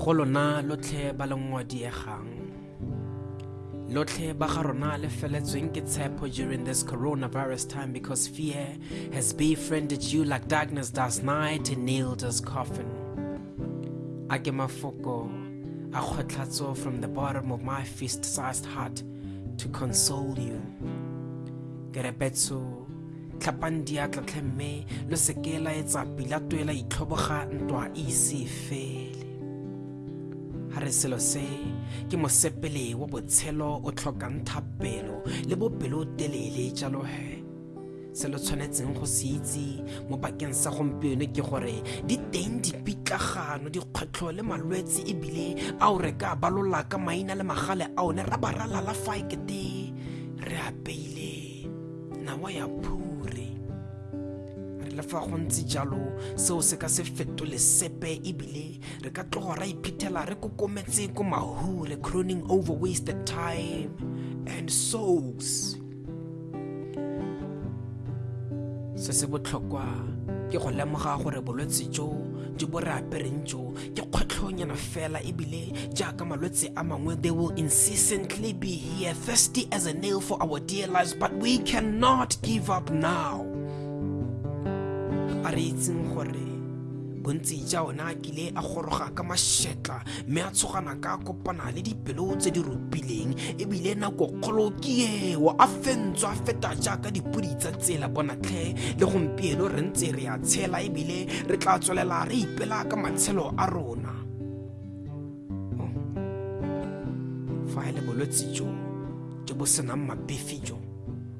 go lona lotlhe ba ba ga rona le feletsweng ke tshepo during this coronavirus time because fear has befriended you like darkness does night and nailed us coffin. A ke mafoko a kgotlatso from the bottom of my fist-sized heart to console you. Ke re betso tlhapang diatla mme lo seke la etsa pila tuela itlhoboga ntwa ise fele ga re selo se ke mosepele wa botshelo o tlhokang thapelo le bopelotelele jalo he. Se lo tshwanetseng go se itse mo bakeng sa gompieno ke gore di teng dipitlagano dikgwetlho le malwetse ebile ao re ka balola ka maina le magale a one ra ba ralala fa ekete re apeile nawa ya re le fa go ntse jalo seo se ka se fetole sepe ebile re ka tlogo ra iphitlhela re kokometse ko mahure croning over wasted time and souls. Se se botlhokwa ke go lemoga gore bolwetse jo jo bo re apereng jo ke kgwetlhonyana fela ebile jaaka malwetse a mangwe they will incessantly be here thirsty as a nail for our dear lives but we cannot give up now a re itseng gore bontsi ja ona a kile a goroga ka mašetla mme a tshogana ka kopana le dipelo tse di ropileng ebile nako kgolo ke eo a fentswa a feta jaaka dipodi tsa tsela bonatlhe le gompieno re ntse re a tshela ebile re tla tswelela re ipela ka matshelo a rona Oh. fa e le bolwetse jo jo bo senang mapefi jo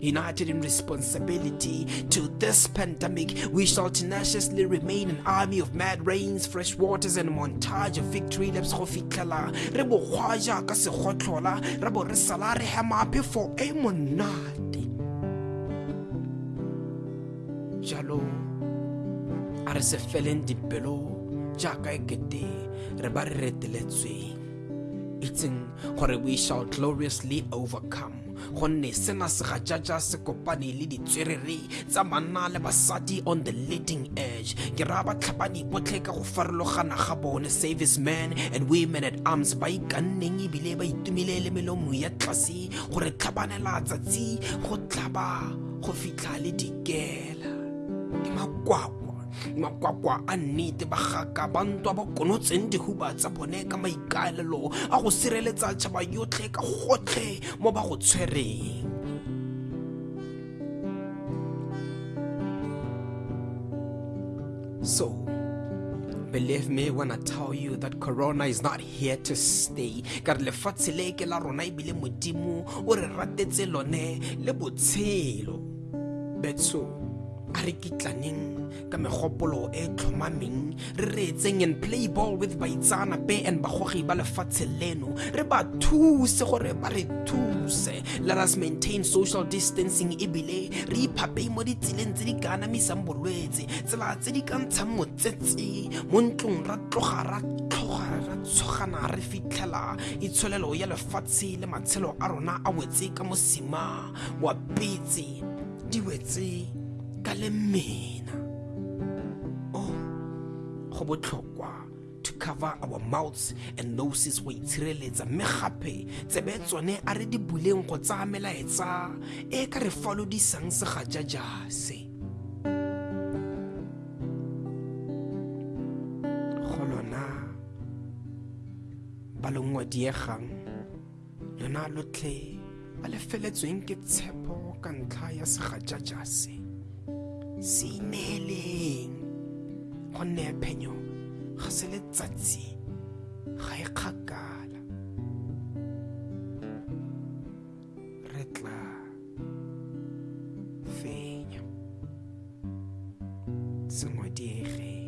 United in responsibility. To this pandemic, we shall tenaciously remain an army of mad rains, fresh waters, and montage of victory laps. Go fitlhela re bo gwa jaaka segotlola re bo re sala re hema e monate. Jalo a re se feleng dipelo jaaka ekete re ba re reteletsweng itseng gore we shall gloriously overcome gonne sena se ga jaja se kopane le ditswerere tsa banna le basadi on the leading edge. Ke raya batlhapani botlhe ka go farologana ga bone servicemen and women at arms ba ikanneng ebile ba itumile le melomo ya tlase gore tlhabanela tsatsi go tlhaba go fitlha le dikela. Ke makwakwa makwakwa a nnete ba gaka ba ntwa ba konotseng dihuba tsa bone ka maikaelelo a go sireletsa tšhaba yotlhe ka gotlhe mo ba go tshwereng so Believe me when I tell you that Corona is not here to stay. Ka re lefatshe le ke la rona ebile modimo o re ratetse lone le botshelo. Betso a re kitlaneng ka megopolo e tlhomameng re and play ball with baitsanape and bagogi ba lefatshe leno. Re ba thuse gore ba re thuse. Let us maintain social distancing ebile re iphapei mo ditseleng tse di ka anamisang bolwetse tsela tse di ka ntshang motsetse. Mo ntlong ra tloga ra tlhoga ra tshogana re fitlhela itsholelo ya lefatshe le matshelo a rona a wetse ka mosima. Di wetse ka le mmena oh go botlhokwa to cover our mouths and noses wa itshireletsa mme gape tsebe tsone a re di buleng go tsaya melaetsa e ka re falodisang segajajase. Go lona ba lengwa diegang lona lotlhe ba le feletsweng ke tshepo ka ntlha ya segajajase seineeleng go nne phenyo ga se letsatsi ga e kgakala. Re tla fenya. Sengwe diege.